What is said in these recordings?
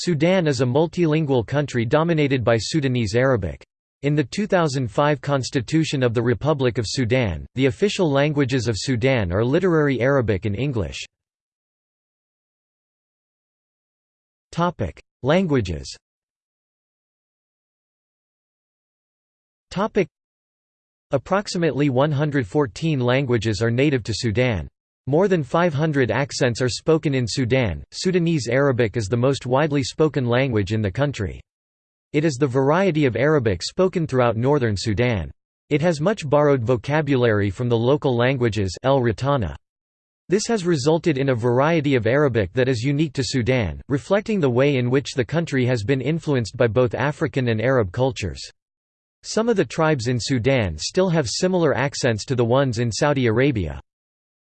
Sudan is a multilingual country dominated by Sudanese Arabic. In the 2005 Constitution of the Republic of Sudan, the official languages of Sudan are literary Arabic and English. Languages Approximately 114 languages are native to Sudan. More than 500 accents are spoken in Sudan. Sudanese Arabic is the most widely spoken language in the country. It is the variety of Arabic spoken throughout northern Sudan. It has much borrowed vocabulary from the local languages El Ratana. This has resulted in a variety of Arabic that is unique to Sudan, reflecting the way in which the country has been influenced by both African and Arab cultures. Some of the tribes in Sudan still have similar accents to the ones in Saudi Arabia.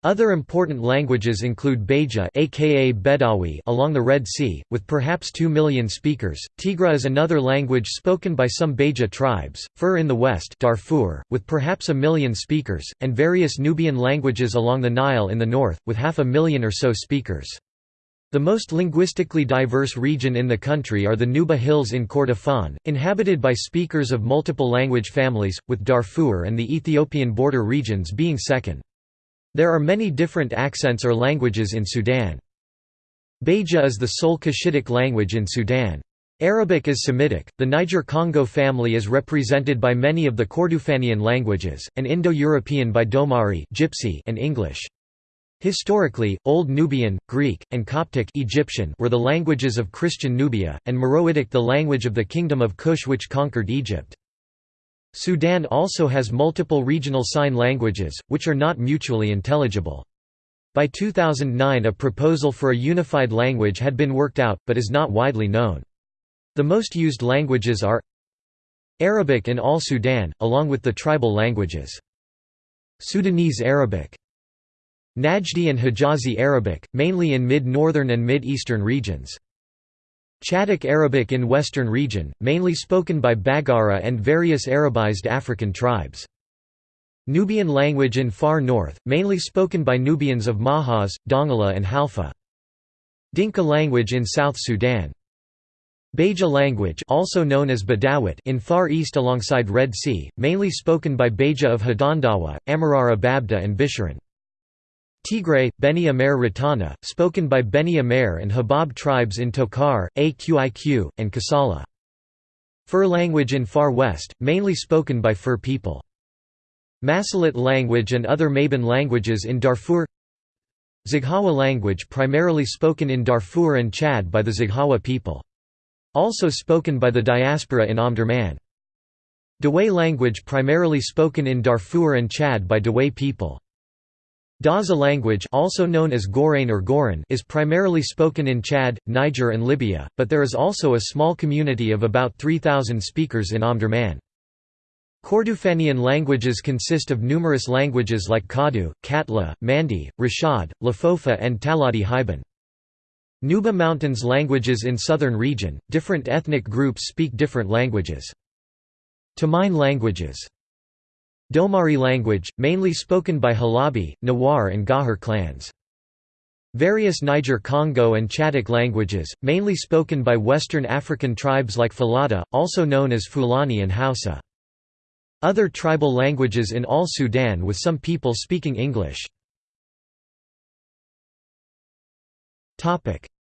Other important languages include Beja aka Bedawi along the Red Sea, with perhaps 2 million speakers. Tigre is another language spoken by some Beja tribes, Fur in the west Darfur, with perhaps a million speakers, and various Nubian languages along the Nile in the north, with half a million or so speakers. The most linguistically diverse region in the country are the Nuba Hills in Kordofan, inhabited by speakers of multiple language families, with Darfur and the Ethiopian border regions being second. There are many different accents or languages in Sudan. Beja is the sole Cushitic language in Sudan. Arabic is Semitic, the Niger-Congo family is represented by many of the Kordofanian languages, and Indo-European by Domari Gypsy and English. Historically, Old Nubian, Greek, and Coptic Egyptian were the languages of Christian Nubia, and Meroitic the language of the Kingdom of Kush which conquered Egypt. Sudan also has multiple regional sign languages, which are not mutually intelligible. By 2009 a proposal for a unified language had been worked out, but is not widely known. The most used languages are Arabic in all Sudan, along with the tribal languages. Sudanese Arabic Najdi and Hijazi Arabic, mainly in mid-northern and mid-eastern regions. Chadic Arabic in western region, mainly spoken by Baggara and various Arabized African tribes. Nubian language in far north, mainly spoken by Nubians of Mahas, Dongola and Halfa. Dinka language in South Sudan. Beja language also known as Badawit in Far East alongside Red Sea, mainly spoken by Beja of Hadandawa, Amarar Ababda and Bisharan. Tigray, Beni Amer Ratana, spoken by Beni Amer and Habab tribes in Tokar, Aqiq, and Kassala. Fur language in Far West, mainly spoken by Fur people. Masalit language and other Maban languages in Darfur Zaghawa language primarily spoken in Darfur and Chad by the Zaghawa people. Also spoken by the diaspora in Omdurman. Dawei language primarily spoken in Darfur and Chad by Dawei people. Daza language also known as Gorain or Goran is primarily spoken in Chad, Niger and Libya, but there is also a small community of about 3,000 speakers in Omdurman. Kordofanian languages consist of numerous languages like Kadu, Katla, Mandi, Rashad, Lafofa and Taladi Hiban. Nuba Mountains languages in southern region, different ethnic groups speak different languages. Temein languages Domari language, mainly spoken by Halabi, Nawar and Gahar clans. Various Niger-Congo and Chadic languages, mainly spoken by Western African tribes like Fulata, also known as Fulani and Hausa. Other tribal languages in all Sudan with some people speaking English.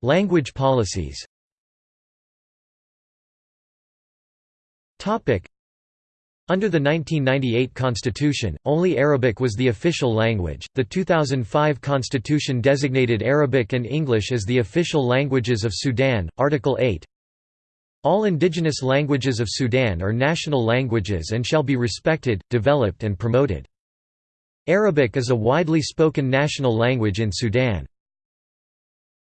Language policies under the 1998 constitution, only Arabic was the official language. The 2005 constitution designated Arabic and English as the official languages of Sudan. Article 8 All indigenous languages of Sudan are national languages and shall be respected, developed, and promoted. Arabic is a widely spoken national language in Sudan.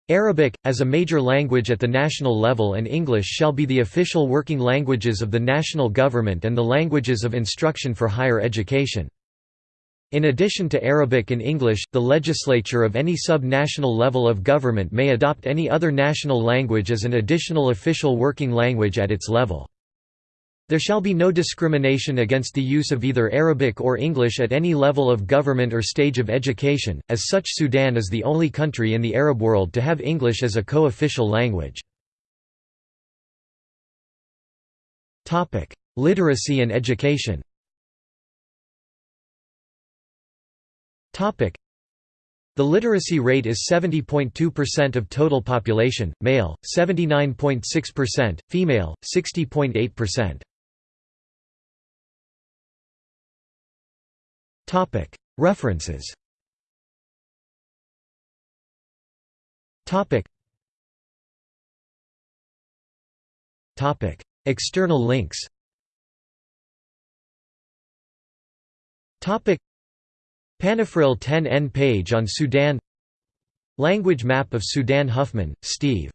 Arabic, as a major language at the national level and English shall be the official working languages of the national government and the languages of instruction for higher education. In addition to Arabic and English, the legislature of any sub-national level of government may adopt any other national language as an additional official working language at its level. There shall be no discrimination against the use of either Arabic or English at any level of government or stage of education, as such Sudan is the only country in the Arab world to have English as a co-official language. Literacy and education The literacy rate is 70.2% of total population, male, 79.6%, female, 60.8%. References. External links. Panafril 10N page on Sudan. Language map of Sudan Huffman, Steve.